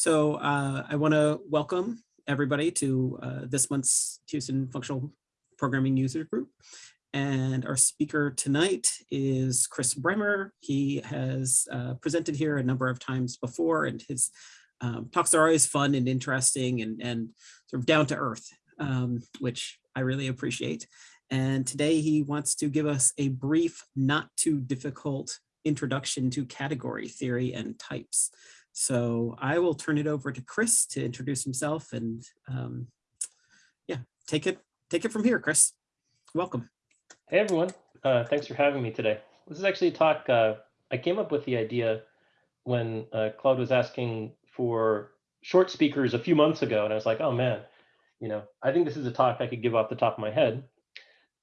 So uh, I want to welcome everybody to uh, this month's Houston Functional Programming User Group. And our speaker tonight is Chris Bremer. He has uh, presented here a number of times before and his um, talks are always fun and interesting and, and sort of down to earth, um, which I really appreciate. And today he wants to give us a brief, not too difficult introduction to category theory and types. So I will turn it over to Chris to introduce himself and um, yeah, take it take it from here, Chris. Welcome. Hey everyone, uh, thanks for having me today. This is actually a talk, uh, I came up with the idea when uh, Claude was asking for short speakers a few months ago, and I was like, oh man, you know, I think this is a talk I could give off the top of my head,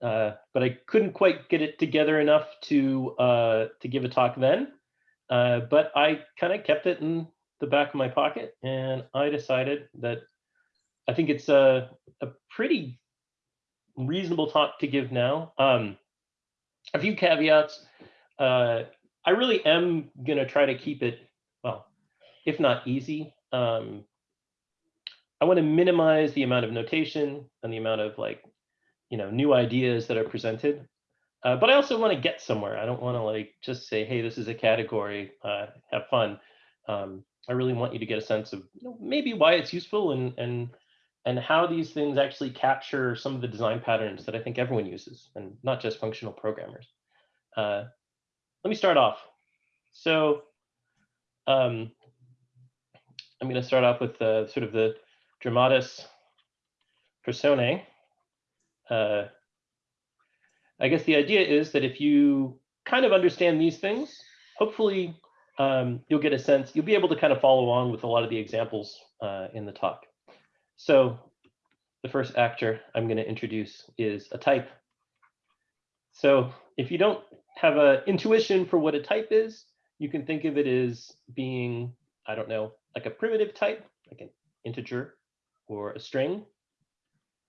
uh, but I couldn't quite get it together enough to uh, to give a talk then. Uh, but I kind of kept it in the back of my pocket, and I decided that I think it's a a pretty reasonable talk to give now. Um, a few caveats. Uh, I really am going to try to keep it, well, if not easy. Um, I want to minimize the amount of notation and the amount of like, you know, new ideas that are presented. Uh, but I also want to get somewhere. I don't want to like just say, hey, this is a category, uh, have fun. Um, I really want you to get a sense of you know, maybe why it's useful and and and how these things actually capture some of the design patterns that I think everyone uses, and not just functional programmers. Uh, let me start off. So um, I'm going to start off with uh, sort of the dramatis personae. Uh, I guess the idea is that if you kind of understand these things, hopefully um, you'll get a sense, you'll be able to kind of follow on with a lot of the examples uh, in the talk. So the first actor I'm going to introduce is a type. So if you don't have an intuition for what a type is, you can think of it as being, I don't know, like a primitive type, like an integer or a string.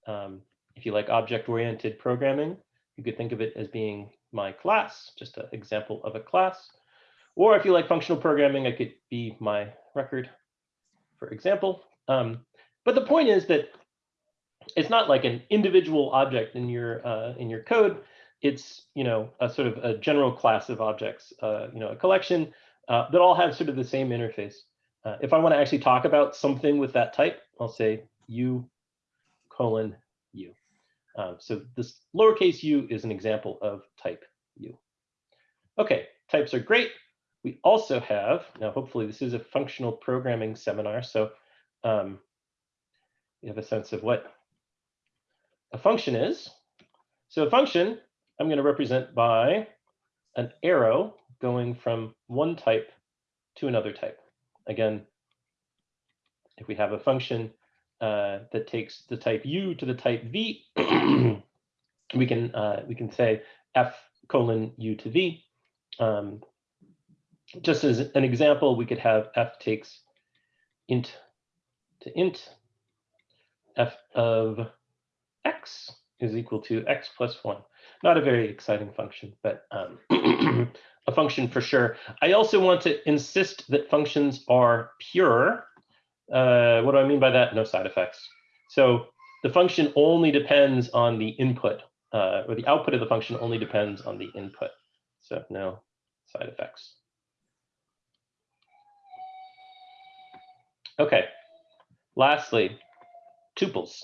Um, if you like object-oriented programming, you could think of it as being my class, just an example of a class. Or if you like functional programming, it could be my record, for example. Um, but the point is that it's not like an individual object in your uh, in your code. It's you know a sort of a general class of objects, uh, you know, a collection uh, that all have sort of the same interface. Uh, if I want to actually talk about something with that type, I'll say u colon u. Um, so this lowercase u is an example of type u. Okay, types are great. We also have, now hopefully this is a functional programming seminar, so um, you have a sense of what a function is. So a function I'm going to represent by an arrow going from one type to another type. Again, if we have a function uh, that takes the type u to the type v, we can uh, we can say f colon u to v. Um, just as an example, we could have f takes int to int, f of x is equal to x plus 1. Not a very exciting function, but um, a function for sure. I also want to insist that functions are pure uh, what do I mean by that? No side effects. So the function only depends on the input, uh, or the output of the function only depends on the input. So no side effects. Okay, lastly, tuples.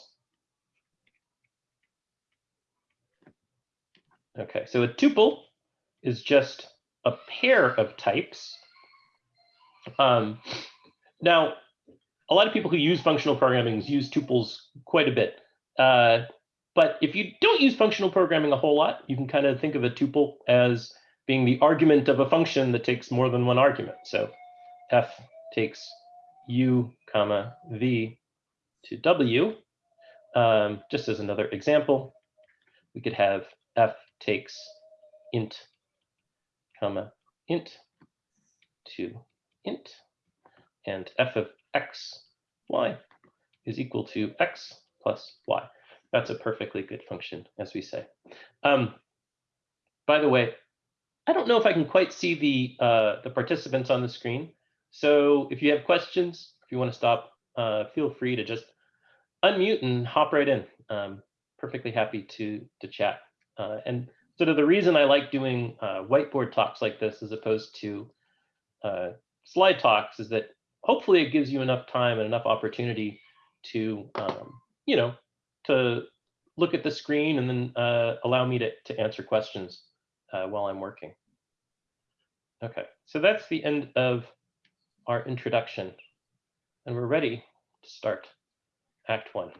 Okay, so a tuple is just a pair of types. Um, now, a lot of people who use functional programming use tuples quite a bit. Uh, but if you don't use functional programming a whole lot, you can kind of think of a tuple as being the argument of a function that takes more than one argument. So f takes u comma v to w. Um, just as another example, we could have f takes int comma int to int and f of x y is equal to x plus y. That's a perfectly good function, as we say. Um, by the way, I don't know if I can quite see the uh, the participants on the screen. So if you have questions, if you want to stop, uh, feel free to just unmute and hop right in. Um, perfectly happy to to chat. Uh, and sort of the reason I like doing uh, whiteboard talks like this as opposed to uh, slide talks is that hopefully it gives you enough time and enough opportunity to, um, you know, to look at the screen and then uh, allow me to, to answer questions uh, while I'm working. Okay, so that's the end of our introduction. And we're ready to start Act One.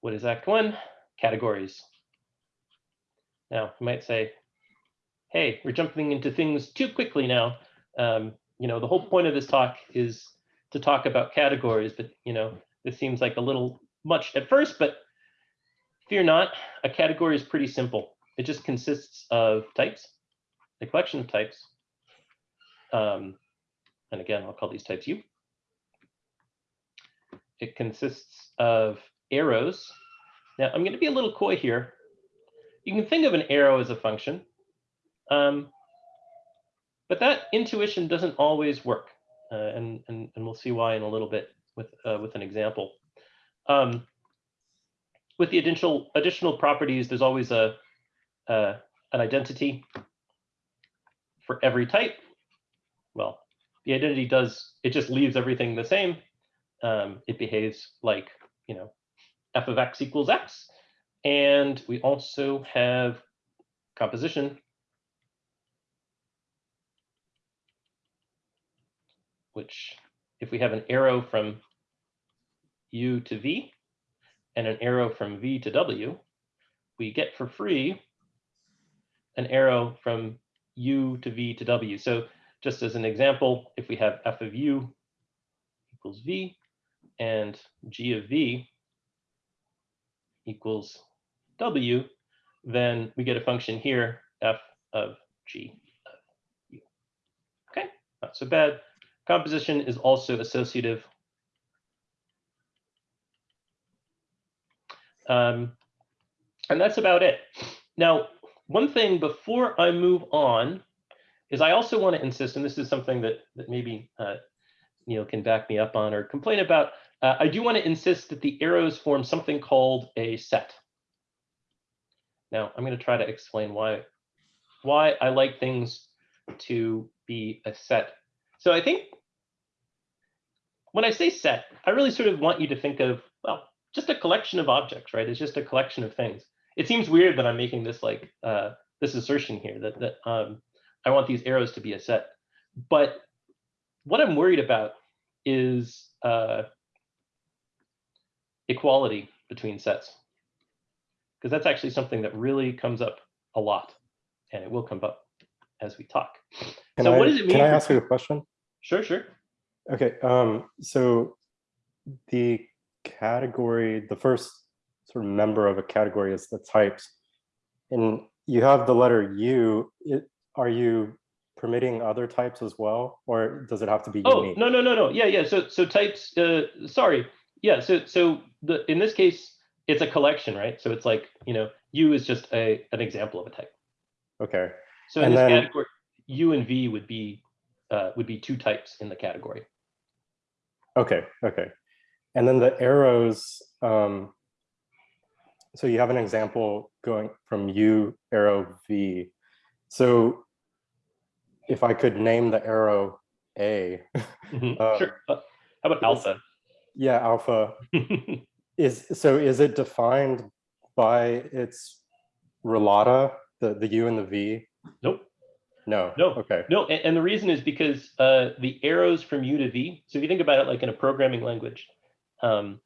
What is Act One? Categories. Now, you might say, hey, we're jumping into things too quickly now. Um, you know, the whole point of this talk is to talk about categories, but you know, this seems like a little much at first, but fear not, a category is pretty simple. It just consists of types, a collection of types. Um, and again, I'll call these types U. It consists of arrows. Now I'm going to be a little coy here. You can think of an arrow as a function, um, but that intuition doesn't always work. Uh, and, and, and we'll see why in a little bit with, uh, with an example. Um, with the additional, additional properties, there's always a, uh, an identity for every type. Well, the identity does, it just leaves everything the same. Um, it behaves like, you know, f of x equals x. And we also have composition, which if we have an arrow from u to v and an arrow from v to w, we get for free an arrow from u to v to w. So just as an example, if we have f of u equals v and g of v equals w, then we get a function here, f of g of u. Okay, not so bad. Composition is also associative. Um, and that's about it. Now, one thing before I move on is I also want to insist, and this is something that, that maybe uh, Neil can back me up on or complain about. Uh, I do want to insist that the arrows form something called a set. Now, I'm going to try to explain why, why I like things to be a set. So I think when I say set, I really sort of want you to think of, well, just a collection of objects, right? It's just a collection of things. It seems weird that I'm making this like uh, this assertion here that, that um, I want these arrows to be a set. But what I'm worried about is uh, equality between sets. Because that's actually something that really comes up a lot. And it will come up as we talk. Can so I, what does it mean? Can I ask you a question? Sure, sure. Okay, um, so the category, the first sort of member of a category is the types. And you have the letter U, it, are you permitting other types as well? Or does it have to be Oh, unique? no, no, no, no. Yeah, yeah. So so types, uh, sorry. Yeah, so so the in this case, it's a collection, right? So it's like, you know, U is just a an example of a type. Okay, So in And this then- category, U and V would be uh, would be two types in the category. okay, okay. And then the arrows, um, so you have an example going from U arrow V. So if I could name the arrow A, Mhm, Uh, sure. Uh, how about alpha? yeah, alpha, Is so is it defined by its relata, the, the U and the V? nope. No. No. Okay. No, and, and the reason is because uh, the arrows from U to V. So if you think about it like in a programming language, um,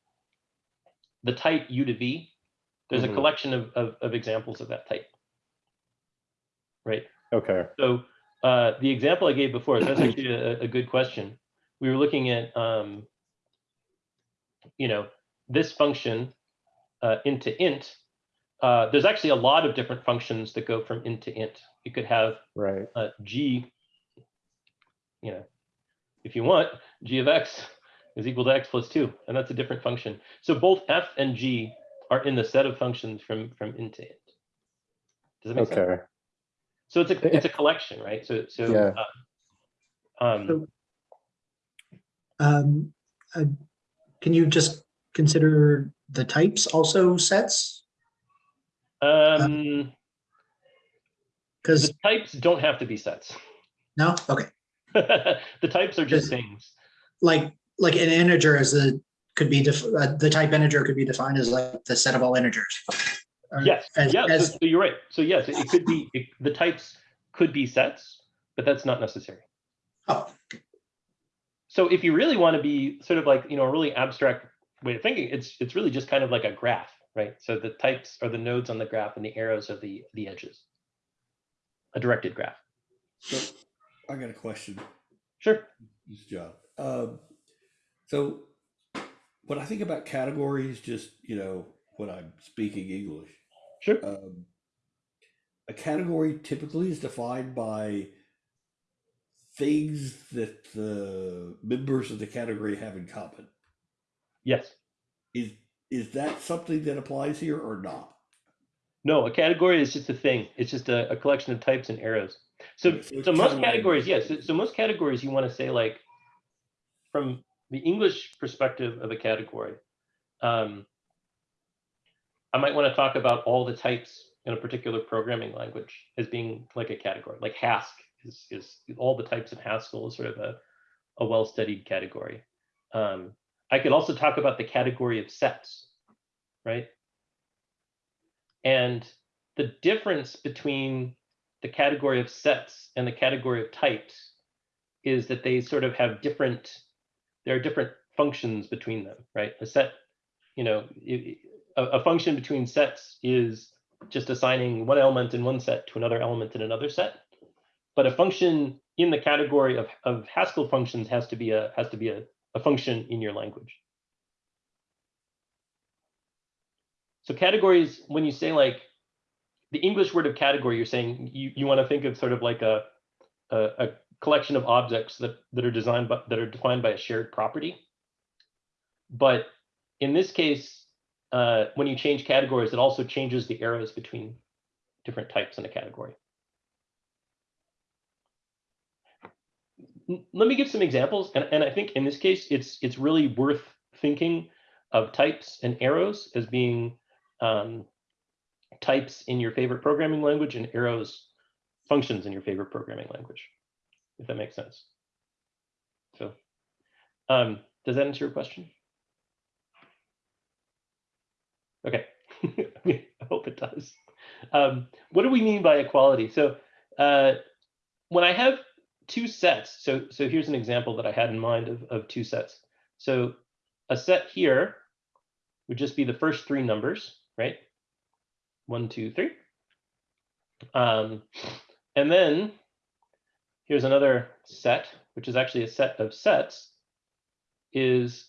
the type U to V, there's Mhm. a collection of, of, of examples of that type. Right. Okay. So uh, the example I gave before, that's actually a, a good question. We were looking at, um, you know, this function uh, into int. Uh, there's actually a lot of different functions that go from int to int. You could have Right. uh, g, you know, if you want, g of x is equal to x plus 2, and that's a different function. So both f and g are in the set of functions from from int to int. Does that make sense? Okay. So it's a it's a collection, right? So so Yeah. Um, So, um, uh, Can you just consider the types also sets? um, Because, the types don't have to be sets. no, okay, the types are just things. like, like an integer is the, could be, def- uh, the type integer could be defined as like the set of all integers. Or Yes, as- yeah, so, as- so you're right. So yes, it, it could be, it, the types could be sets, but that's not necessary. Oh, So if you really want to be sort of like, you know, a really abstract way of thinking, it's it's really just kind of like a graph, right? So the types are the nodes on the graph and the arrows are the the edges. A directed graph. So I got a question. Sure. This is John. Um, so when I think about categories, just you know, when I'm speaking English, Sure. um, a category typically is defined by things that the members of the category have in common. Yes. Is is that something that applies here or not? No, a category is just a thing. It's just a, a collection of types and arrows. So, Okay, so so most categories, yes. So, so most categories, you want to say like, from the English perspective of a category, um, I might want to talk about all the types in a particular programming language as being like a category. Like Hask is, is all the types in Haskell is sort of a, a well-studied category. Um, I could also talk about the category of sets, right? And the difference between the category of sets and the category of types is that they sort of have different, there are different functions between them, right? A set, you know, a, a function between sets is just assigning one element in one set to another element in another set. But a function in the category of, of Haskell functions has to be a has to be a, a function in your language. So categories, when you say like the English word of category, you're saying you, you want to think of sort of like a, a, a collection of objects that, that are designed by, that are defined by a shared property. But in this case, uh, when you change categories, it also changes the arrows between different types in a category. Let me give some examples, and, and I think in this case, it's it's really worth thinking of types and arrows as being um, types in your favorite programming language and arrows functions in your favorite programming language, if that makes sense. So, um, does that answer your question? Okay, I hope it does. Um, what do we mean by equality? So, uh, when I have two sets, so so here's an example that I had in mind of, of two sets. So, a set here would just be the first three numbers, right? One, two, three. Um, and then here's another set, which is actually a set of sets, is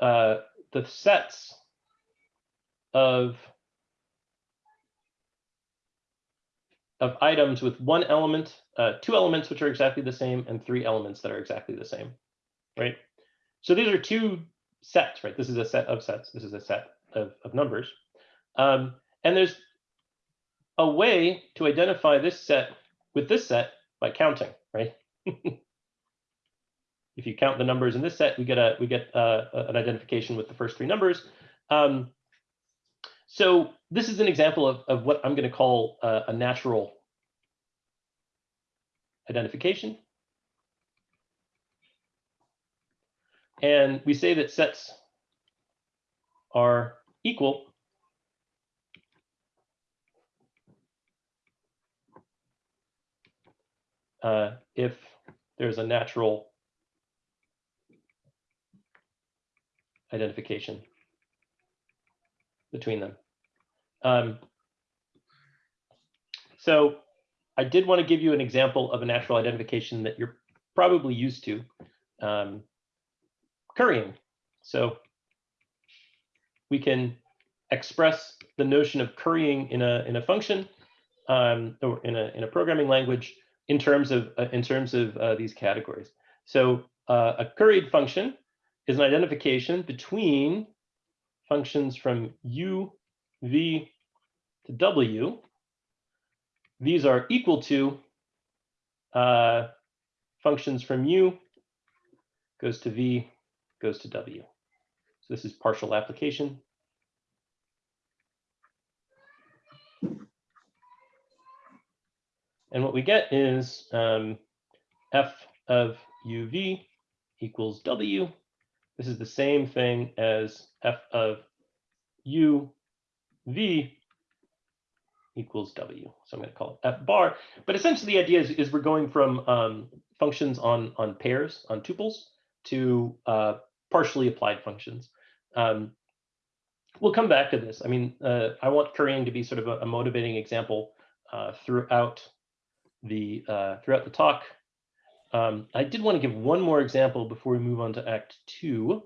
uh, the sets of of items with one element, uh, two elements which are exactly the same, and three elements that are exactly the same, right? So these are two sets, right? This is a set of sets. This is a set of, of numbers. Um, and there's a way to identify this set with this set by counting, right? if you count the numbers in this set, we get a we get uh, an identification with the first three numbers. Um, so this is an example of, of what I'm going to call uh, a natural identification. And we say that sets are equal uh, if there's a natural identification between them. Um, so I did want to give you an example of a natural identification that you're probably used to, um, currying. So we can express the notion of currying in a in a function um, or in a in a programming language in terms of uh, in terms of uh, these categories. So uh, a curried function is an identification between functions from u, v to w. These are equal to uh, functions from U goes to V, goes to W. So this is partial application. And what we get is um, f of uv equals w. This is the same thing as f of u v equals w. So I'm going to call it f bar. But essentially, the idea is, is we're going from um, functions on on pairs on tuples to uh, partially applied functions. Um, we'll come back to this. I mean, uh, I want currying to be sort of a, a motivating example uh, throughout the uh, throughout the talk. Um, I did want to give one more example before we move on to Act Two,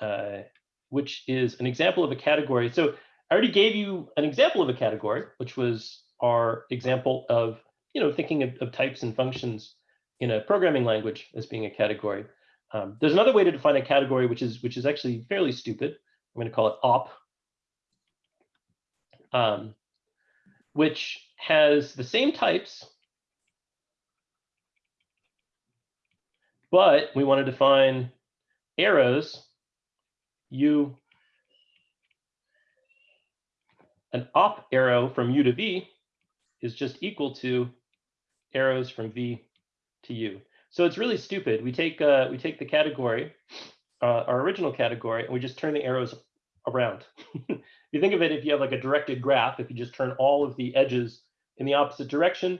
uh, which is an example of a category. So I already gave you an example of a category, which was our example of you know thinking of, of types and functions in a programming language as being a category. Um, there's another way to define a category, which is which is actually fairly stupid. I'm going to call it op, um, which has the same types, but we want to define arrows, u, an op arrow from u to v is just equal to arrows from v to u. So it's really stupid. We take uh, we take the category, uh, our original category, and we just turn the arrows around. you think of it, if you have like a directed graph, if you just turn all of the edges in the opposite direction,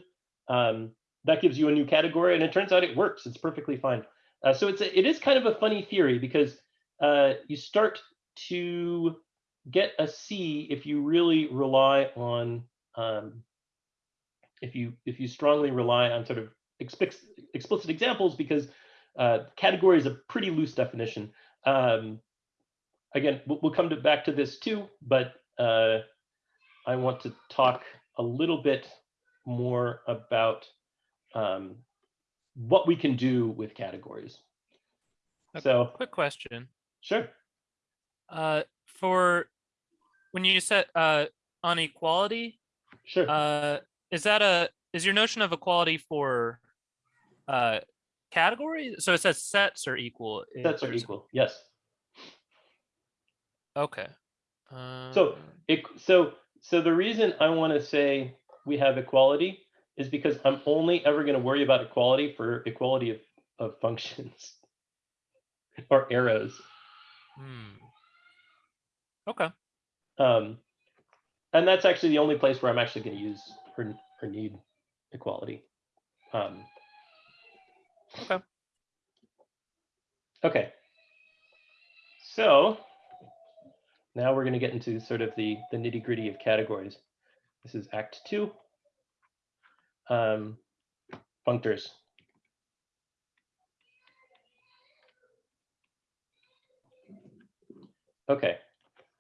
um, that gives you a new category, and it turns out it works. It's perfectly fine. Uh, so it's a, it is kind of a funny theory because uh, you start to get a C if you really rely on um, if you if you strongly rely on sort of explicit, explicit examples because uh, category is a pretty loose definition. Um, again, we'll, we'll come to back to this too, but uh, I want to talk a little bit more about um, what we can do with categories. Okay. So Quick question. sure, Uh, for when you set uh on equality, sure. uh, is that a is your notion of equality for uh category? So it says sets are equal. Sets are equal. Yes. Okay. So, It, so, so the reason I want to say we have equality is because I'm only ever going to worry about equality for equality of, of functions or arrows. hmm. Okay. Um, and that's actually the only place where I'm actually going to use or, or need equality. Um, Okay. Okay. So now we're going to get into sort of the, the nitty gritty of categories. This is Act Two. Um, functors. Okay,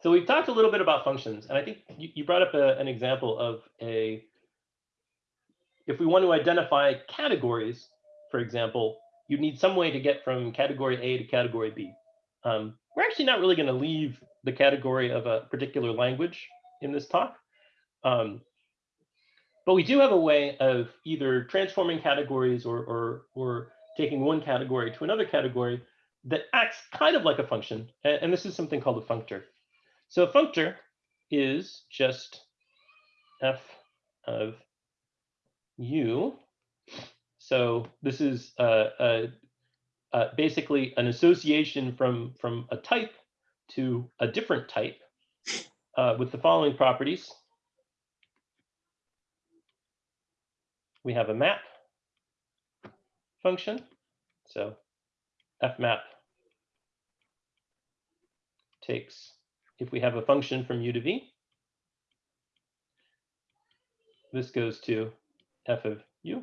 so we've talked a little bit about functions, and I think you, you brought up a, an example of a, if we want to identify categories, for example, you need some way to get from category A to category B. Um, we're actually not really going to leave the category of a particular language in this talk. Um, but we do have a way of either transforming categories or, or, or taking one category to another category that acts kind of like a function. And, this is something called a functor. So a functor is just f of u. So this is basically an association from, from a type to a different type uh, with the following properties. We have a map function. So fmap takes, if we have a function from u to v, this goes to f of u,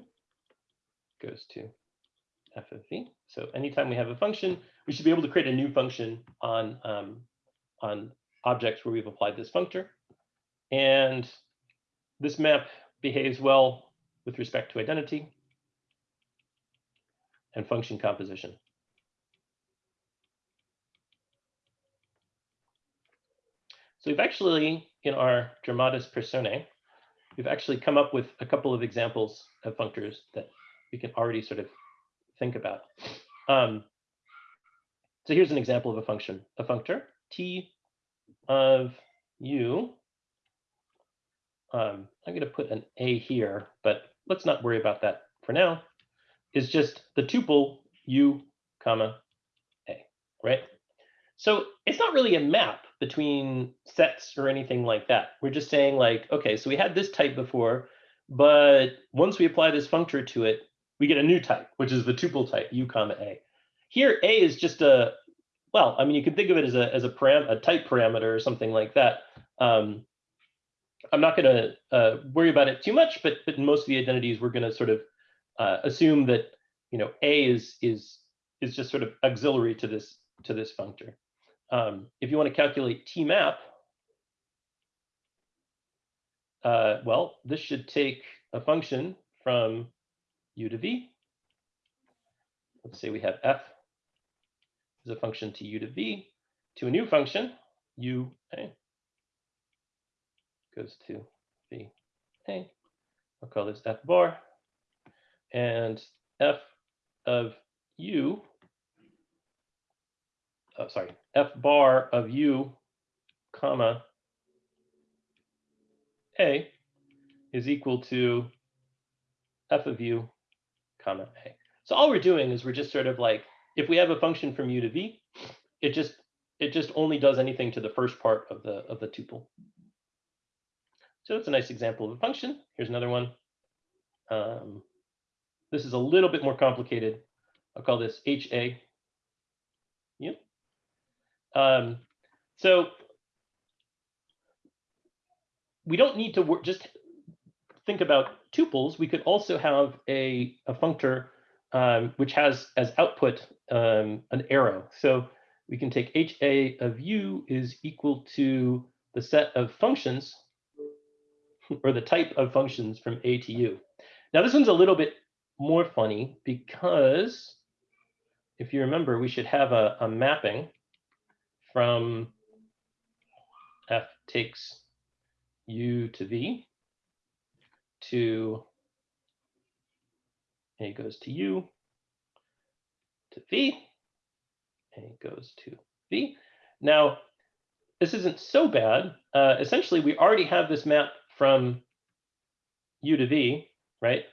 goes to f of v. So anytime we have a function, we should be able to create a new function on, um, on objects where we've applied this functor. And this map behaves well with respect to identity and function composition. So we've actually, in our Dramatis Personae, we've actually come up with a couple of examples of functors that we can already sort of think about. Um, so here's an example of a function, a functor t of u. Um, I'm going to put an a here, but let's not worry about that for now. Is just the tuple u comma a, right? So it's not really a map between sets or anything like that. We're just saying like, okay, so we had this type before, but once we apply this functor to it, we get a new type, which is the tuple type u comma a. Here, a is just a, well, I mean, you can think of it as a as a param a type parameter or something like that. Um, I'm not going to uh, worry about it too much, but but most of the identities, we're going to sort of uh, assume that you know a is is is just sort of auxiliary to this to this functor. Um, if you want to calculate t map, uh, well, this should take a function from u to v. Let's say we have f is a function to u to v to a new function u a goes to the a. I'll call this f bar and f of u. Oh, sorry, f bar of u comma a is equal to f of u comma a. So all we're doing is we're just sort of like, if we have a function from u to v, it just it just only does anything to the first part of the of the tuple. So that's a nice example of a function. Here's another one. Um, this is a little bit more complicated. I'll call this HA. Yep. Um, so we don't need to just think about tuples. We could also have a, a functor um, which has as output um, an arrow. So we can take HA of u is equal to the set of functions or the type of functions from A to U. Now this one's a little bit more funny because if you remember, we should have a, a mapping from F takes U to V to A goes to U to V, A goes to V. Now, this isn't so bad. Uh, essentially, we already have this map from U to V, right?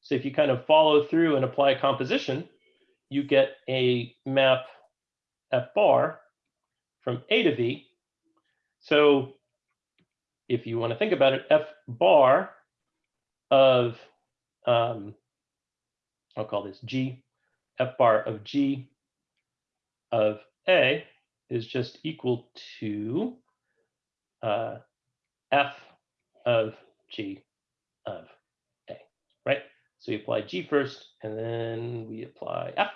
So if you kind of follow through and apply composition, you get a map F bar from A to V. So if you want to think about it, F bar of, um, I'll call this G, F bar of G of A is just equal to uh, F of G of A, right? So we apply G first, and then we apply F,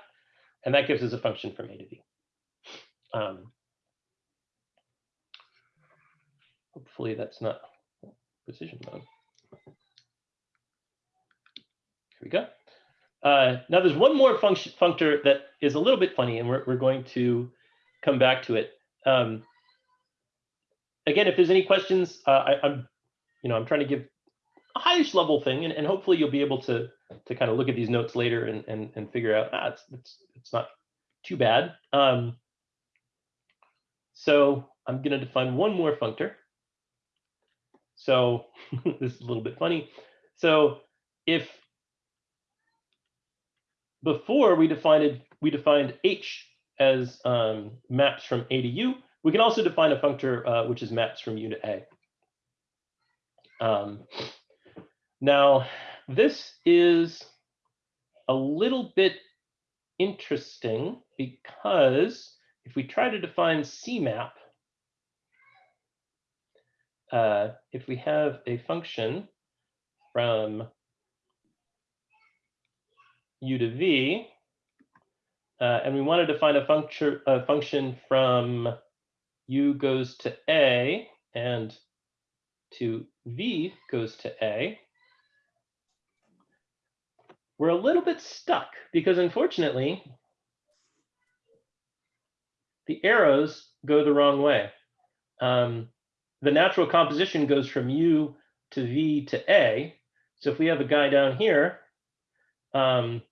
and that gives us a function from A to B. Um, hopefully that's not precision mode. Here we go. Uh, now there's one more function functor that is a little bit funny, and we're, we're going to come back to it. Um, again, if there's any questions, uh, I, I'm, you know, I'm trying to give a highish level thing, and, and hopefully you'll be able to to kind of look at these notes later and and, and figure out ah, it's it's it's not too bad. Um, so I'm going to define one more functor. So this is a little bit funny. So if before we defined we defined h as um, maps from a to u, we can also define a functor uh, which is maps from u to a. Um, now, this is a little bit interesting because if we try to define CMAP, uh, if we have a function from u to v, uh, and we want to define a a function from u goes to a and to v goes to a, we're a little bit stuck because unfortunately, the arrows go the wrong way. Um, the natural composition goes from u to v to a. So if we have a guy down here, um,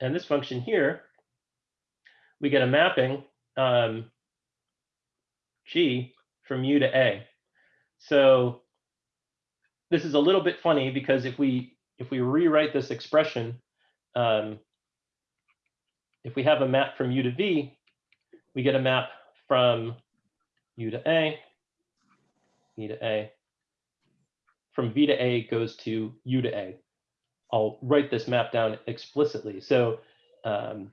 and this function here, we get a mapping um, g from u to a. So this is a little bit funny because if we if we rewrite this expression, um, if we have a map from u to v, we get a map from u to a, v to a. From v to a goes to u to a. I'll write this map down explicitly. So um,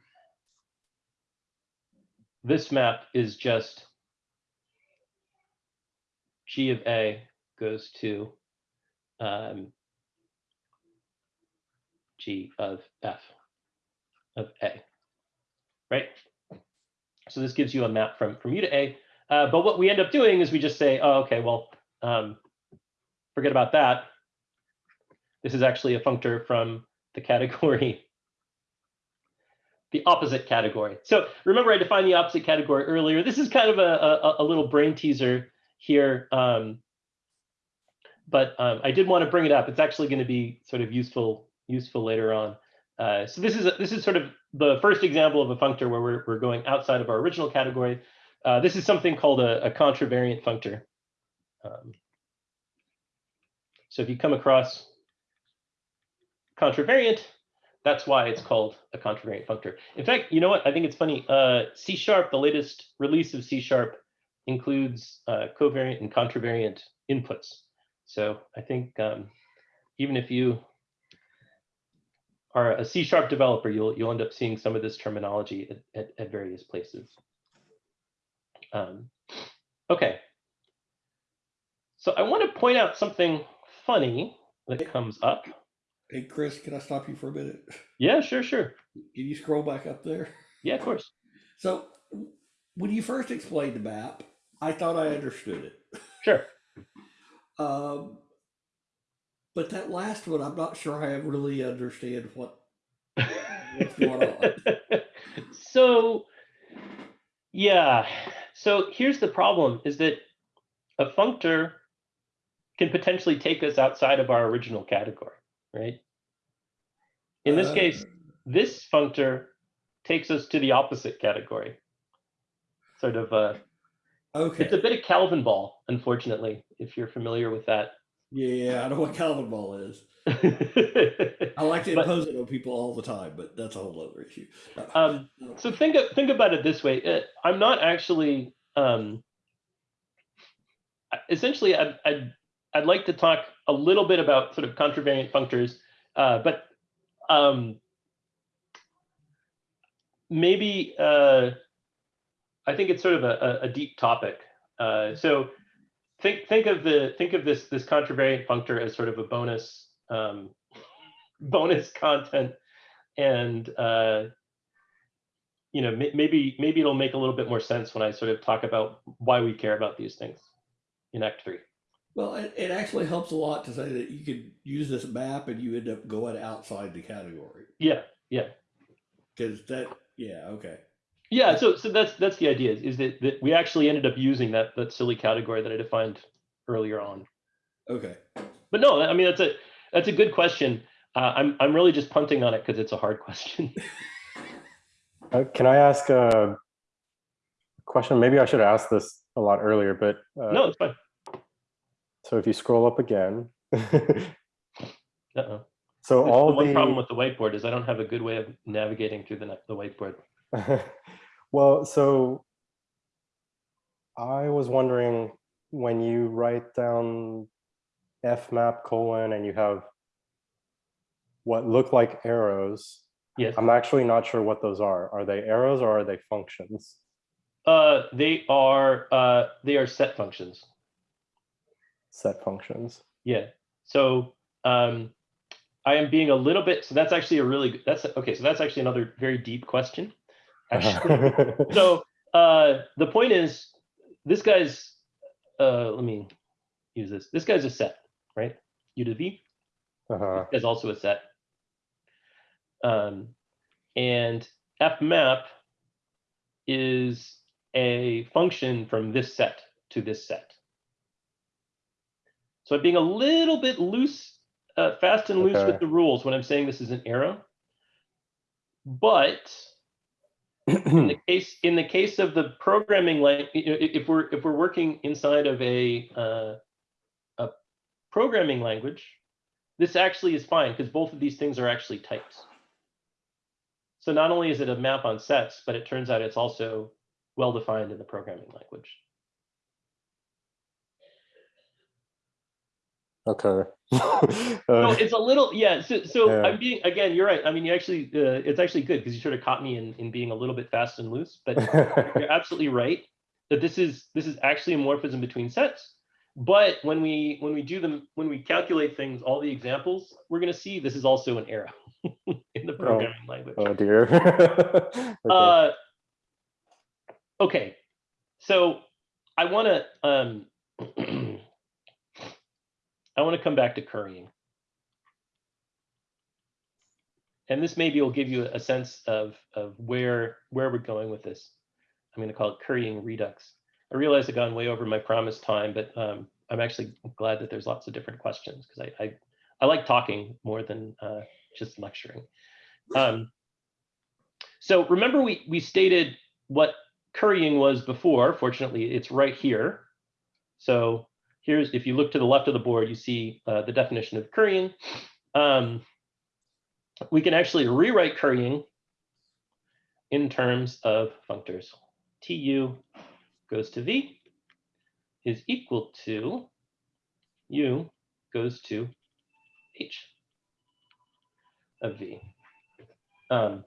this map is just g of a goes to um, g of f of a, right? So this gives you a map from, from u to a. Uh, but what we end up doing is we just say, oh, okay, well, um, forget about that. This is actually a functor from the category, the opposite category. So remember I defined the opposite category earlier. This is kind of a, a, a little brain teaser here. Um, but um, I did want to bring it up. It's actually going to be sort of useful useful later on. Uh, so this is a, this is sort of the first example of a functor where we're, we're going outside of our original category. Uh, this is something called a, a contravariant functor. Um, so if you come across contravariant, that's why it's called a contravariant functor. In fact, you know what? I think it's funny. Uh, C sharp, the latest release of C sharp, includes uh, covariant and contravariant inputs. So I think um, even if you are a C sharp developer, you'll you'll end up seeing some of this terminology at, at, at various places. Um, okay. So I want to point out something funny that comes up. Hey, Chris, can I stop you for a minute? Yeah, sure, sure. Can you scroll back up there? Yeah, of course. So, when you first explained the map, I thought I understood it. Sure. Um, but that last one, I'm not sure I really understand what. What's going on? so yeah so here's the problem is that a functor can potentially take us outside of our original category right in this Uh, case this functor takes us to the opposite category sort of uh Okay. it's a bit of Calvinball unfortunately if you're familiar with that Yeah, I don't know what Calvinball is. I like to But- impose it on people all the time, but that's a whole other issue. um So think think about it this way. Uh, I'm not actually um, essentially I'd, I'd I'd like to talk a little bit about sort of contravariant functors, uh, but um, maybe uh, I think it's sort of a, a, a deep topic. Uh, so think think of the think of this this contravariant functor as sort of a bonus um, bonus content and uh, you know, may- maybe maybe it'll make a little bit more sense when I sort of talk about why we care about these things in Act Three. Well, it, it actually helps a lot to say that you could use this map and you end up going outside the category Yeah, Yeah, because that, yeah, okay. Yeah. So so that's that's the idea is, is that that we actually ended up using that that silly category that I defined earlier on. Okay. But no, I mean that's a that's a good question. Uh, I'm I'm really just punting on it because it's a hard question. Uh, can I ask a question? Maybe I should have asked this a lot earlier, but uh, no, it's fine. so if you scroll up again, Uh-oh. so It's all the one the problem with the whiteboard is I don't have a good way of navigating through the the whiteboard. well, so I was wondering when you write down f map colon and you have what look like arrows. Yes. I'm actually not sure what those are. Are they arrows or are they functions? Uh, they are uh, they are set functions. Set functions. Yeah. So um, I am being a little bit. So that's actually a really. That's okay. So that's actually another very deep question. Actually. so uh, the point is, this guy's. Uh, let me use this. This guy's a set, right? U to the V uh-huh. is also a set. Um, and f map is a function from this set to this set. So I'm being a little bit loose, uh, fast and loose Okay. with the rules when I'm saying this is an arrow. but in the case in the case of the programming like if we're if we're working inside of a uh, a programming language this actually is fine because both of these things are actually types. So not only is it a map on sets but it turns out it's also well defined in the programming language Okay. so Uh, it's a little yeah so, so Yeah. i'm being again you're right i mean you actually uh, it's actually good because you sort of caught me in in being a little bit fast and loose but you're absolutely right that this is this is actually a morphism between sets but when we when we do them when we calculate things all the examples we're going to see this is also an arrow in the programming language oh dear. Okay. uh okay so i want to um i want to come back to currying. And this maybe will give you a sense of of where where we're going with this. I'm going to call it currying redux. I realize i've gone way over my promised time but um, i'm actually glad that there's lots of different questions because I, I i like talking more than uh, just lecturing. Um, so remember we we stated what currying was before. Fortunately it's right here. So here's if you look to the left of the board you see uh, the definition of currying um, we can actually rewrite currying in terms of functors. Tu goes to v is equal to u goes to h of v. Um,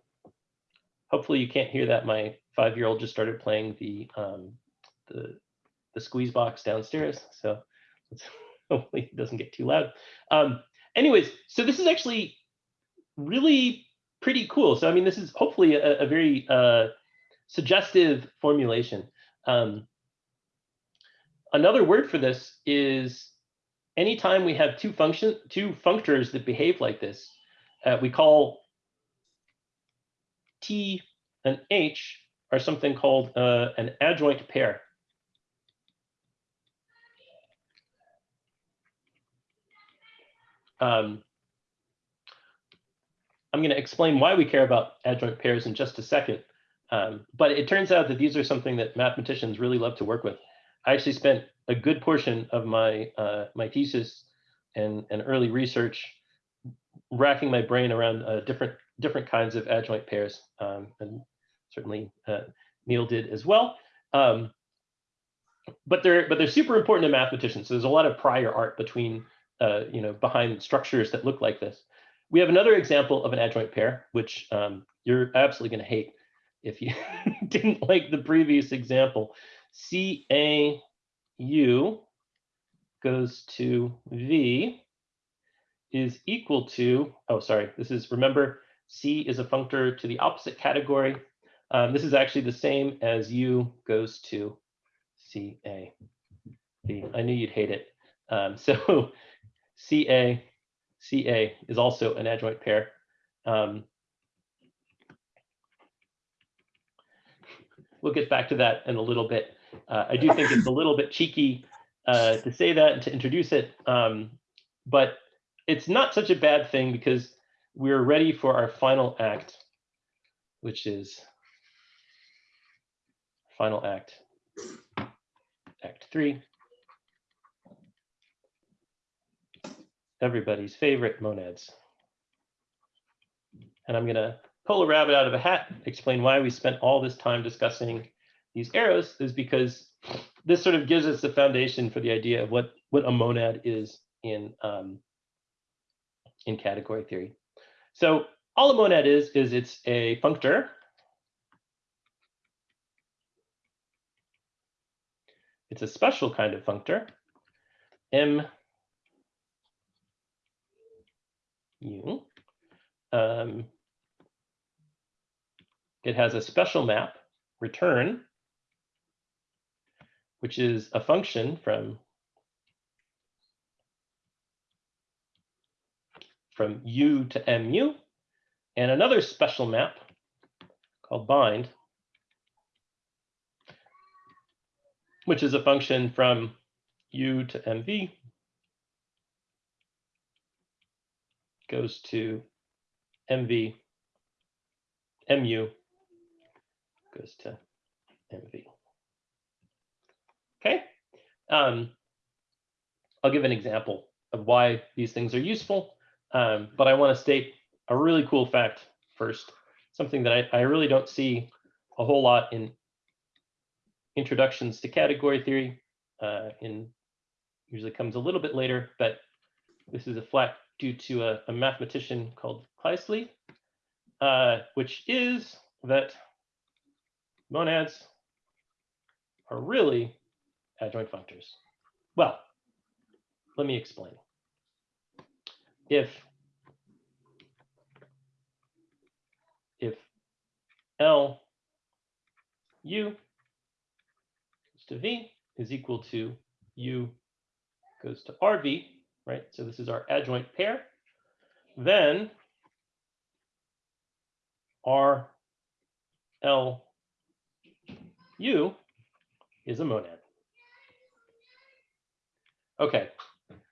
hopefully you can't hear that. My five-year-old just started playing the um, the the squeeze box downstairs, so hopefully it doesn't get too loud. Um, anyways, so this is actually really pretty cool. So I mean, this is hopefully a, a very uh, suggestive formulation. Um, another word for this is anytime we have two function two functors that behave like this, uh, we call T and H are something called uh, an adjoint pair. Um, I'm going to explain why we care about adjoint pairs in just a second. Um, but it turns out that these are something that mathematicians really love to work with. I actually spent a good portion of my uh, my thesis and, and early research racking my brain around uh, different different kinds of adjoint pairs, um, and certainly uh, Neil did as well. Um, but they're but they're super important to mathematicians. So there's a lot of prior art between uh, you know behind structures that look like this. We have another example of an adjoint pair, which um, you're absolutely going to hate if you didn't like the previous example. CAU goes to V is equal to, oh, sorry, this is, remember, C is a functor to the opposite category. Um, this is actually the same as U goes to CA. V. I knew you'd hate it. Um, so CA CA is also an adjoint pair. Um, we'll get back to that in a little bit. Uh, I do think it's a little bit cheeky uh, to say that and to introduce it, um, but it's not such a bad thing because we're ready for our final act, which is final act, act three. Everybody's favorite monads. And I'm going to pull a rabbit out of a hat, explain why we spent all this time discussing these arrows is because this sort of gives us the foundation for the idea of what, what a monad is in, um, in category theory. So all a monad is, is it's a functor. It's a special kind of functor. M U. Um, it has a special map, return, which is a function from, from U to MU, and another special map called bind, which is a function from U to MV, goes to MV mu goes to mv. Okay. Um, I'll give an example of why these things are useful, um, but I want to state a really cool fact first, something that I, I really don't see a whole lot in introductions to category theory. Uh, in usually comes a little bit later, but this is a fact due to a, a mathematician called Kleisli, uh, which is that monads are really adjoint functors. Well, let me explain. If if L u goes to v is equal to u goes to rv, right? So this is our adjoint pair. Then r l u is a monad. Okay,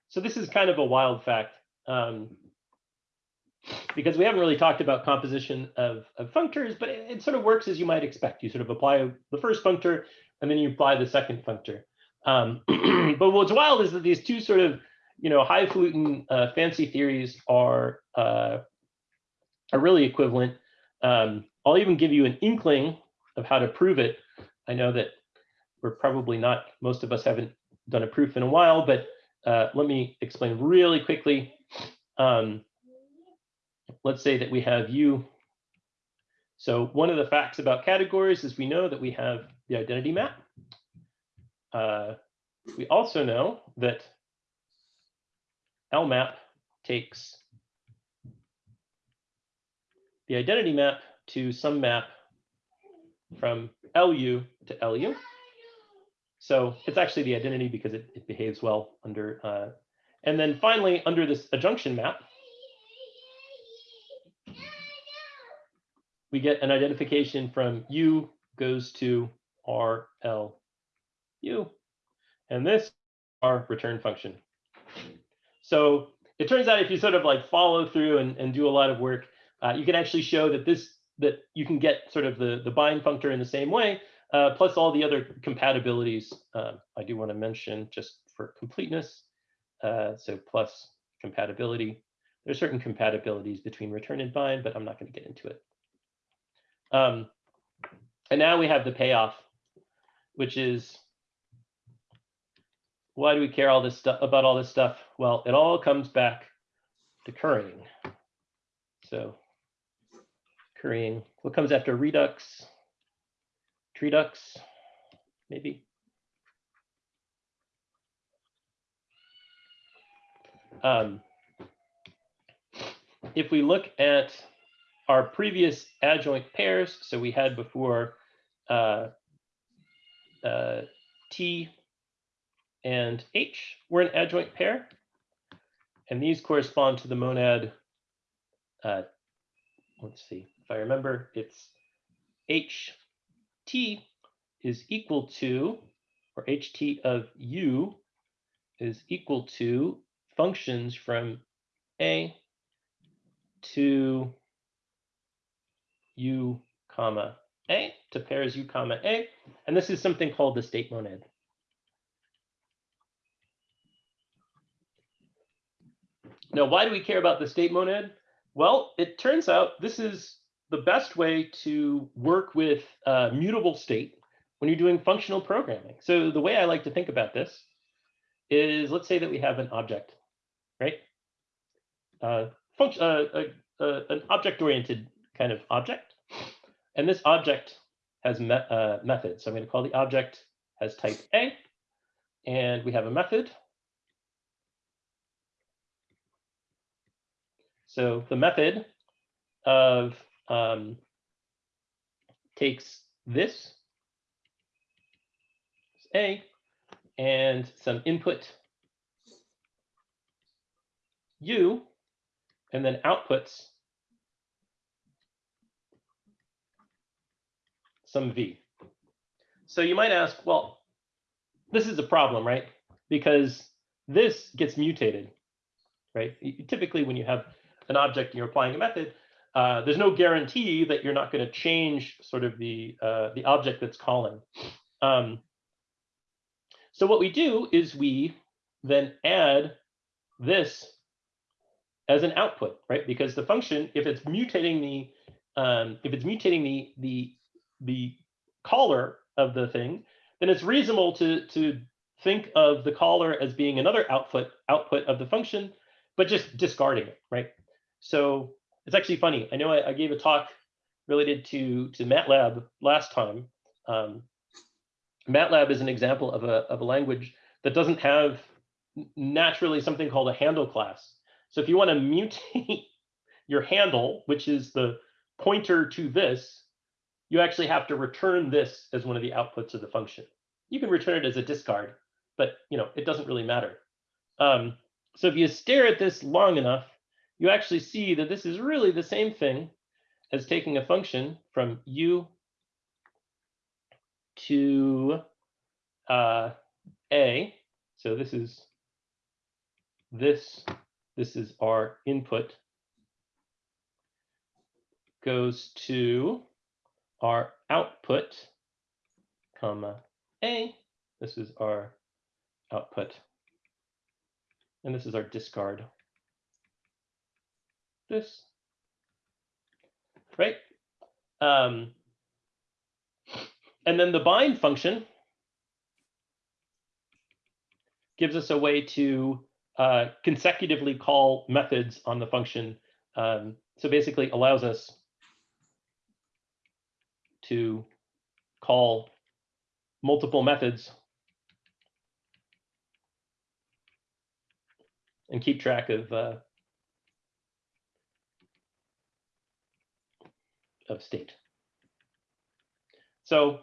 so this is kind of a wild fact um, because we haven't really talked about composition of, of functors, but it, it sort of works as you might expect. You sort of apply the first functor and then you apply the second functor. Um, but what's wild is that these two sort of, you know, highfalutin uh, fancy theories are uh, are really equivalent. Um, I'll even give you an inkling of how to prove it. I know that we're probably not, most of us haven't done a proof in a while, but uh, let me explain really quickly. Um, let's say that we have u. So one of the facts about categories is we know that we have the identity map. Uh, we also know that LMAP takes the identity map to some map from LU to LU. So it's actually the identity because it, it behaves well under, uh, and then finally, under this adjunction map, we get an identification from U goes to R, L, U. And this our return function. So it turns out if you sort of like follow through and, and do a lot of work, uh, you can actually show that this that you can get sort of the, the bind functor in the same way, uh, plus all the other compatibilities uh, I do want to mention just for completeness. Uh, so plus compatibility. There's certain compatibilities between return and bind, but I'm not going to get into it. Um, and now we have the payoff, which is why do we care all this stuff about all this stuff? Well, it all comes back to currying. So currying, what comes after redux? Tredux, maybe. Um, if we look at our previous adjoint pairs, so we had before uh, uh, T and H were an adjoint pair, and these correspond to the monad. Uh, let's see if I remember, it's H T is equal to, or HT of U is equal to functions from A to U comma A to pairs U comma A. And this is something called the state monad. Now, why do we care about the state monad? Well, it turns out this is the best way to work with uh, mutable state when you're doing functional programming. So the way I like to think about this is, let's say that we have an object, right? Uh, uh, uh, uh, an object-oriented kind of object. And this object has me uh, method. So I'm going to call the object has type A. And we have a method. So the method of um, takes this A and some input U and then outputs some V. So you might ask, well, this is a problem, right? Because this gets mutated, right? Typically when you have an object and you're applying a method, uh, there's no guarantee that you're not going to change sort of the uh, the object that's calling. Um, so what we do is we then add this as an output, right? Because the function, if it's mutating the um, if it's mutating the the the caller of the thing, then it's reasonable to to think of the caller as being another output output of the function, but just discarding it, right? So it's actually funny. I know I, I gave a talk related to to MATLAB last time. Um, MATLAB is an example of a of a language that doesn't have naturally something called a handle class. So if you want to mutate your handle, which is the pointer to this, you actually have to return this as one of the outputs of the function. You can return it as a discard, but you know it doesn't really matter. Um, so if you stare at this long enough, you actually see that this is really the same thing as taking a function from u to uh, a. So this is this, this is our input goes to our output, comma, a. This is our output. And this is our discard. This. Right? Um, and then the bind function gives us a way to uh, consecutively call methods on the function. Um, so basically allows us to call multiple methods and keep track of uh, of state. So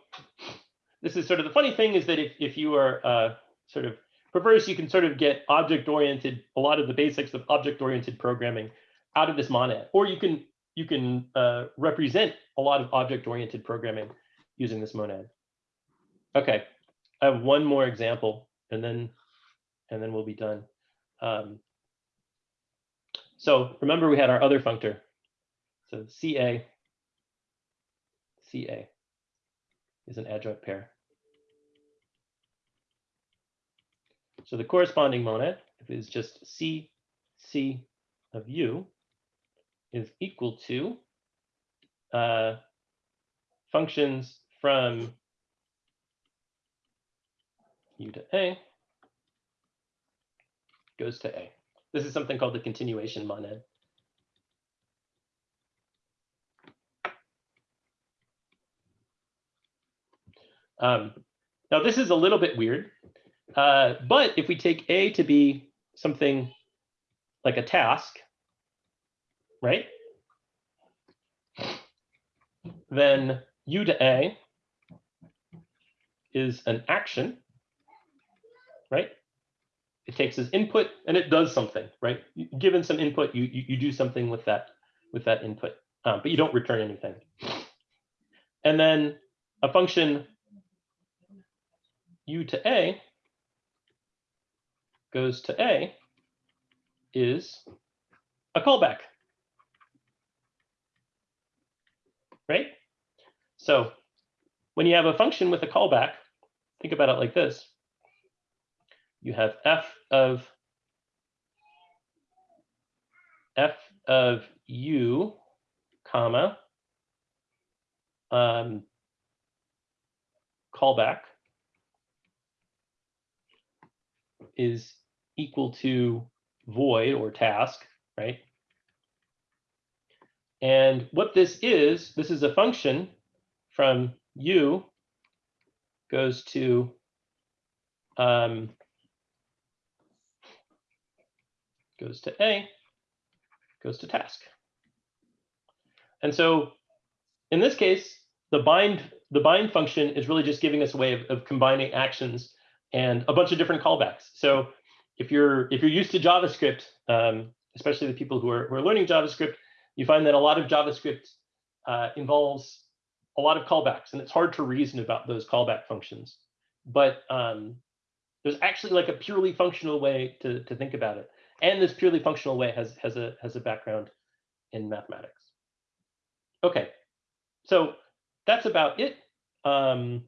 this is sort of the funny thing is that if, if you are uh, sort of perverse, you can sort of get object-oriented, a lot of the basics of object-oriented programming out of this monad, or you can you can uh, represent a lot of object-oriented programming using this monad. Okay, I have one more example, and then and then we'll be done. Um, so remember, we had our other functor. So CA, CA is an adjoint pair. So the corresponding monad is just C, C of U is equal to uh, functions from U to A goes to A. This is something called the continuation monad. Um, now this is a little bit weird, uh, but if we take A to be something like a task, right? Then U to A is an action, right? It takes as input and it does something, right? Given some input, you, you, you do something with that, with that input, um, but you don't return anything. And then a function U to A goes to A is a callback. Right? So when you have a function with a callback, think about it like this. You have f of f of u, comma, um, callback is equal to void or task, right? And what this is, this is a function from u goes to um, goes to a goes to task. And so in this case, the bind the bind function is really just giving us a way of, of combining actions and a bunch of different callbacks. So if you're if you're used to JavaScript, um, especially the people who are, who are learning JavaScript, you find that a lot of JavaScript uh, involves a lot of callbacks, and it's hard to reason about those callback functions. But um, there's actually like a purely functional way to, to think about it, and this purely functional way has has a has a background in mathematics. Okay, so that's about it. Um,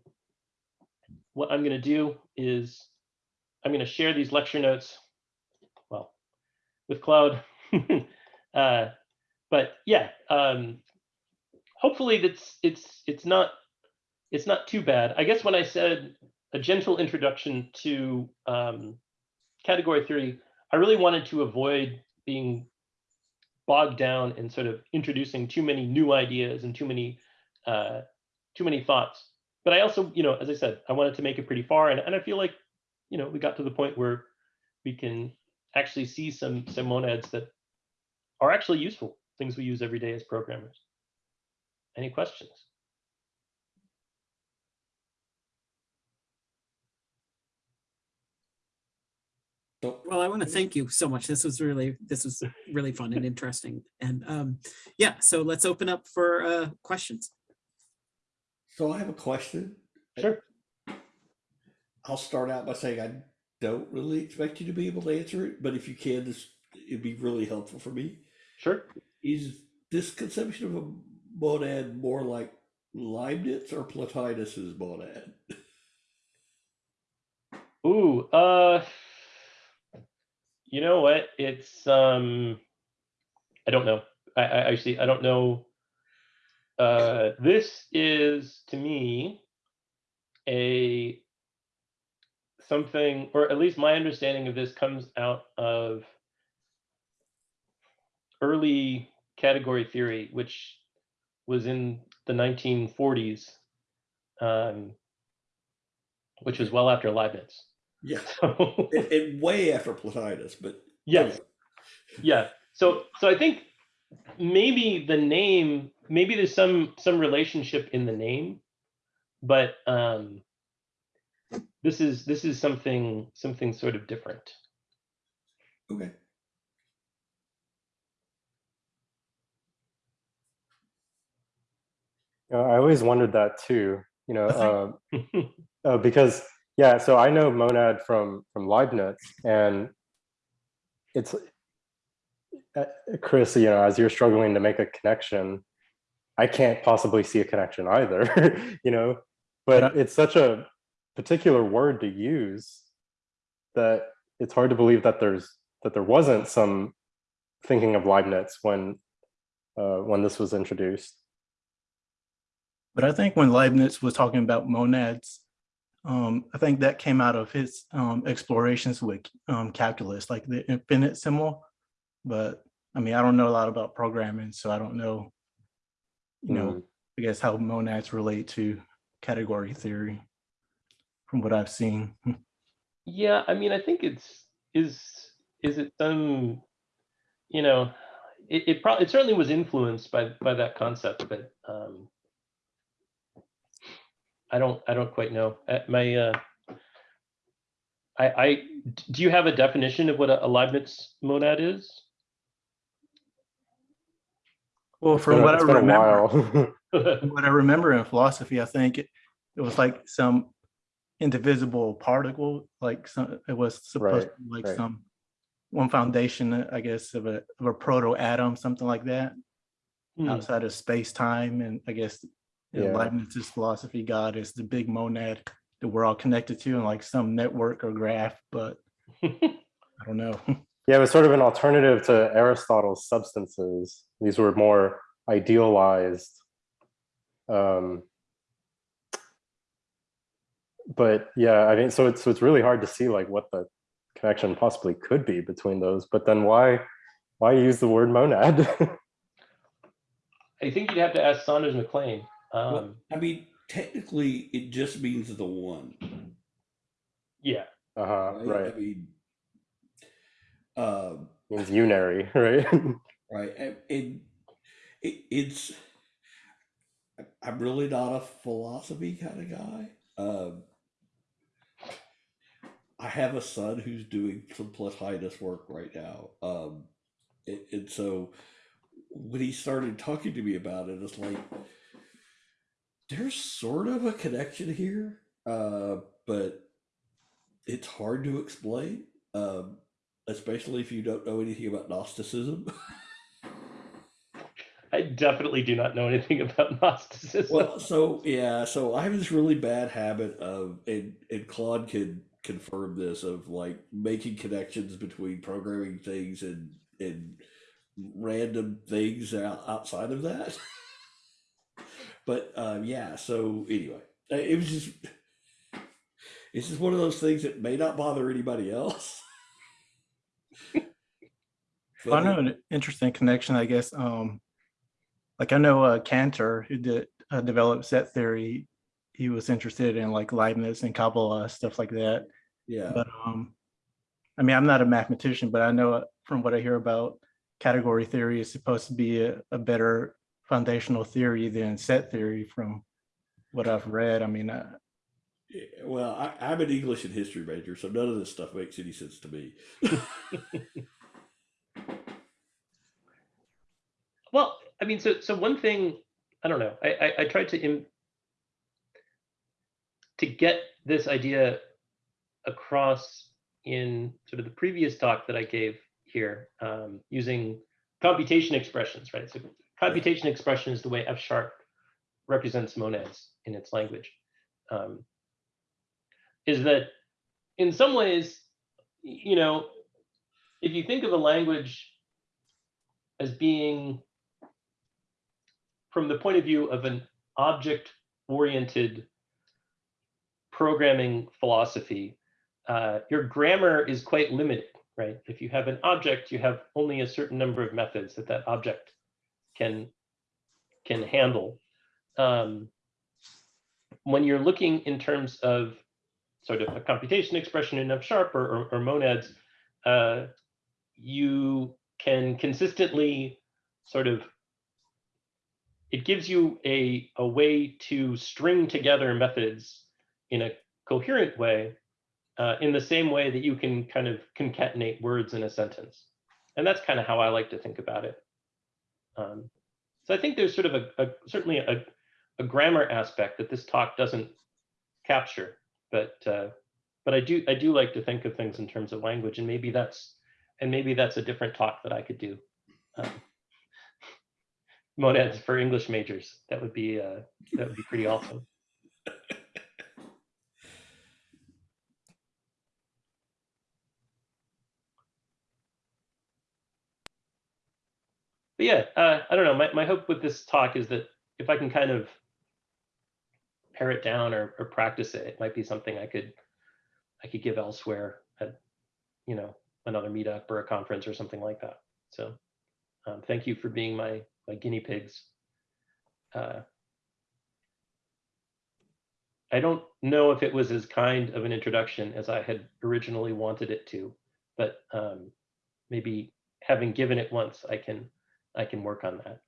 what I'm going to do is I'm going to share these lecture notes, well, with Claude. uh, but yeah, um, hopefully that's it's it's not it's not too bad. I guess when I said a gentle introduction to um, category theory, I really wanted to avoid being bogged down in sort of introducing too many new ideas and too many uh, too many thoughts. But I also, you know, as I said, I wanted to make it pretty far, and, and I feel like, you know, we got to the point where we can actually see some some monads that are actually useful, things we use every day as programmers. Any questions? Well, I want to thank you so much. This was really, this was really fun and interesting. And um, yeah, so let's open up for uh, questions. So I have a question. Sure. I'll start out by saying I don't really expect you to be able to answer it, but if you can, this it'd be really helpful for me. Sure. Is this conception of a monad more like Leibniz or Plotinus's monad? Ooh, uh, you know what? It's um, I don't know. I, I actually I don't know. Uh, this is to me a something, or at least my understanding of this comes out of early category theory, which was in the 1940s, um, which was well after Leibniz. Yeah, So, and, and way after Plotinus, but yes, yeah. So, so I think maybe the name, maybe there's some some relationship in the name, but um, this is this is something something sort of different. okay. Uh, I always wondered that too, you know, uh, uh, because yeah, so I know monad from from Leibniz, and it's Chris, you know, as you're struggling to make a connection, I can't possibly see a connection either, you know, But but it's such a particular word to use that it's hard to believe that there's that there wasn't some thinking of Leibniz when uh, when this was introduced. But I think when Leibniz was talking about monads, um, I think that came out of his um, explorations with um, calculus, like the infinitesimal. But I mean, I don't know a lot about programming, so I don't know, you know, Mm. I guess how monads relate to category theory from what I've seen. Yeah, I mean, I think it's is is it some, you know, it it probably it certainly was influenced by by that concept, but um, I don't I don't quite know. Uh, My uh, I, I, do you have a definition of what a, a Leibniz monad is? Well, It's from been what I it's been a remember, what I remember in philosophy, I think it, it was like some indivisible particle, like some, it was supposed Right, to be like right. some one foundation, uh, I guess, of a of a proto atom, something like that, Hmm, outside of space time, and I guess in Yeah. Leibniz's philosophy, God is the big monad that we're all connected to, and like some network or graph. But I don't know. Yeah, it was sort of an alternative to Aristotle's substances. These were more idealized. Um, but yeah, I mean, so it's so it's really hard to see like what the connection possibly could be between those. But then why why use the word monad? I think you'd have to ask Saunders Mac Lane. Well, Um, I mean, technically, it just means the one. yeah, uh-huh, Right? right. I mean, um, Means unary, right? right. And, and it, it's, I'm really not a philosophy kind of guy. Um, I have a son who's doing some Plotinus work right now. Um, and, and so when he started talking to me about it, it's like, there's sort of a connection here, uh, but it's hard to explain, um, especially if you don't know anything about Gnosticism. I definitely do not know anything about Gnosticism. Well, so yeah, so I have this really bad habit of, and, and Claude can confirm this, of like making connections between programming things and and random things outside of that. but um, yeah, so anyway, it was just it's just one of those things that may not bother anybody else. Well, I know an interesting connection, I guess. Um, like I know uh, Cantor, who did uh, develop set theory, he was interested in like Leibniz and Kabbalah stuff like that. yeah, But um, I mean, I'm not a mathematician, but I know uh, from what I hear about category theory is supposed to be a, a better foundational theory than set theory from what I've read. I mean, uh, Well, I, I'm an English and history major, so none of this stuff makes any sense to me. Well, I mean, so so one thing, I don't know. I I, I tried to Im- to get this idea across in sort of the previous talk that I gave here, um, using computation expressions, right? So computation expression is the way F sharp represents monads in its language. Um, is that in some ways, you know, if you think of a language as being from the point of view of an object oriented programming philosophy, uh, your grammar is quite limited, right? If you have an object, you have only a certain number of methods that that object can can handle. Um, when you're looking in terms of sort of a computation expression in F sharp or, or, or monads, uh, you can consistently sort of it gives you a, a way to string together methods in a coherent way uh, in the same way that you can kind of concatenate words in a sentence. And that's kind of how I like to think about it. Um, so I think there's sort of a, a certainly a, a grammar aspect that this talk doesn't capture, but uh, but I do I do like to think of things in terms of language, and maybe that's and maybe that's a different talk that I could do. Um, monads for English majors. That would be uh, that would be pretty awesome. But yeah, uh, I don't know. My, my hope with this talk is that if I can kind of pare it down or, or practice it, it might be something I could I could give elsewhere at you know another meetup or a conference or something like that. So um, thank you for being my my guinea pigs. Uh, I don't know if it was as kind of an introduction as I had originally wanted it to, but um, maybe having given it once, I can I can work on that.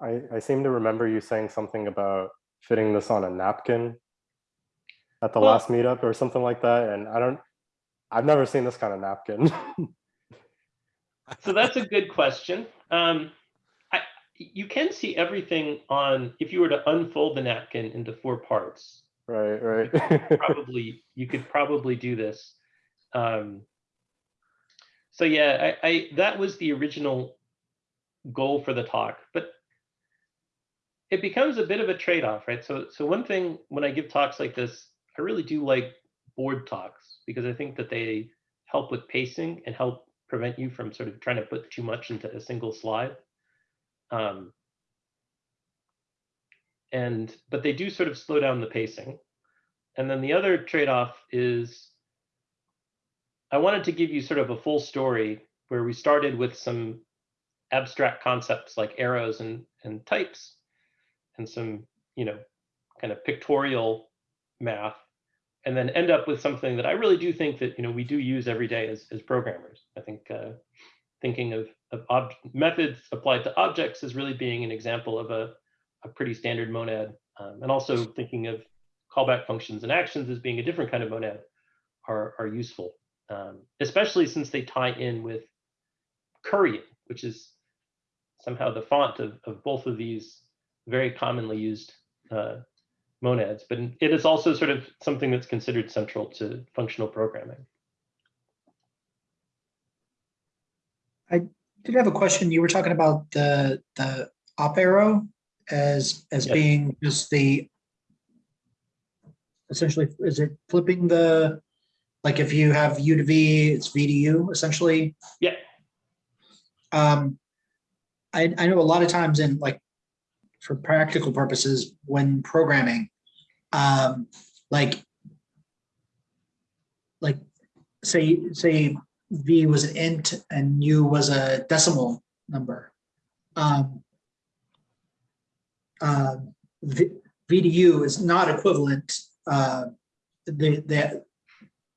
I, I seem to remember you saying something about fitting this on a napkin at the Well- last meetup or something like that. And I don't, I've never seen this kind of napkin. So that's a good question. Um, I, you can see everything on if you were to unfold the napkin into four parts. right, right. probably you could probably do this. Um, so yeah, I, I that was the original goal for the talk, but it becomes a bit of a trade-off, right? So so one thing when I give talks like this, I really do like board talks because I think that they help with pacing and help prevent you from sort of trying to put too much into a single slide. Um, and but they do sort of slow down the pacing. And then the other trade-off is I wanted to give you sort of a full story where we started with some abstract concepts like arrows and, and types and some, you know, kind of pictorial math, and then end up with something that I really do think that, you know, we do use every day as, as programmers. I think uh, thinking of, of methods applied to objects as really being an example of a, a pretty standard monad, um, and also thinking of callback functions and actions as being a different kind of monad are, are useful, um, especially since they tie in with currying, which is somehow the font of, of both of these very commonly used uh, monads, but it is also sort of something that's considered central to functional programming. I did have a question. You were talking about the, the up arrow as, as Yes. being just the essentially, is it flipping the, like if you have U to V, it's V to U essentially? Yeah. Um, I, I know a lot of times in like, for practical purposes, when programming, um, like, like, say, say V was an int and U was a decimal number. Um, uh, V, V to U is not equivalent, uh, the, the,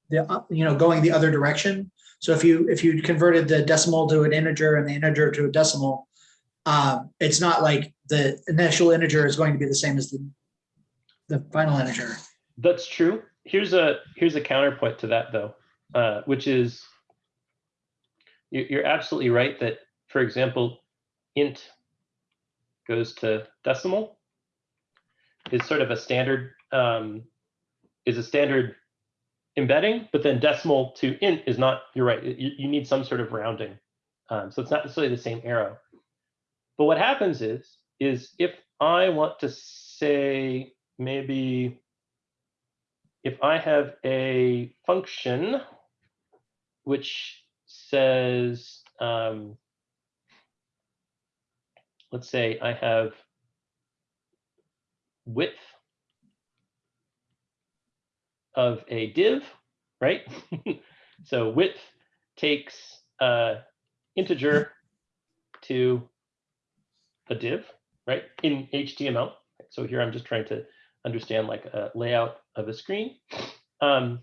the, you know, going the other direction. So if you, if you converted the decimal to an integer and the integer to a decimal, um, it's not like the initial integer is going to be the same as the, the final integer. That's true. Here's a here's a counterpoint to that though, uh, which is you- you're absolutely right that, for example, int goes to decimal is sort of a standard um, is a standard embedding, but then decimal to int is not. You're right. You, you need some sort of rounding, um, so it's not necessarily the same arrow. But what happens is is if I want to say maybe if I have a function which says, um, let's say I have width of a div, right? so width takes uh, integer to a div, right, in HTML. So here I'm just trying to understand like a layout of a screen. Um,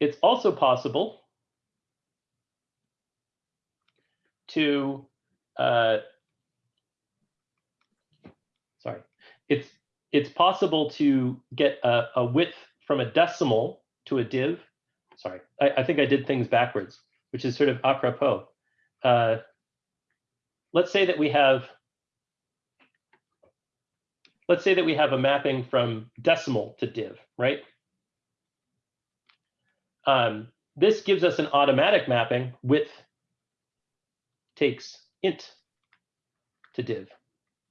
it's also possible to, uh, sorry, it's it's possible to get a, a width from a decimal to a div. Sorry, I, I think I did things backwards, which is sort of apropos. Uh, let's say that we have let's say that we have a mapping from decimal to div, right? Um, this gives us an automatic mapping width takes int to div,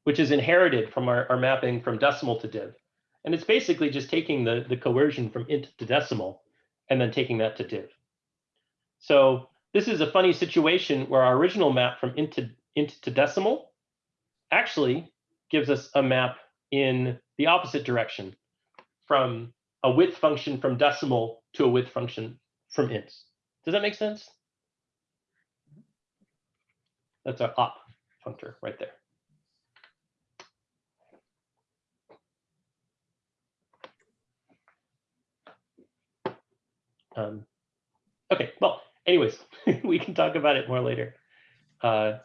which is inherited from our, our mapping from decimal to div. And it's basically just taking the, the coercion from int to decimal and then taking that to div. So this is a funny situation where our original map from int to, int to decimal actually gives us a map in the opposite direction from a width function from decimal to a width function from ints. Does that make sense? That's our op functor right there. Um, okay, well, anyways, we can talk about it more later. Uh,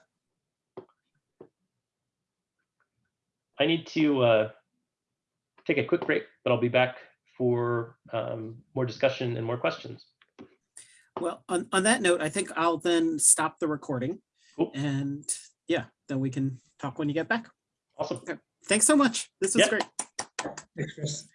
I need to uh, take a quick break, but I'll be back for um, more discussion and more questions. Well, on, on that note, I think I'll then stop the recording Cool. and yeah, then we can talk when you get back. Awesome. Thanks so much. This was Yeah. great. Thanks, Chris.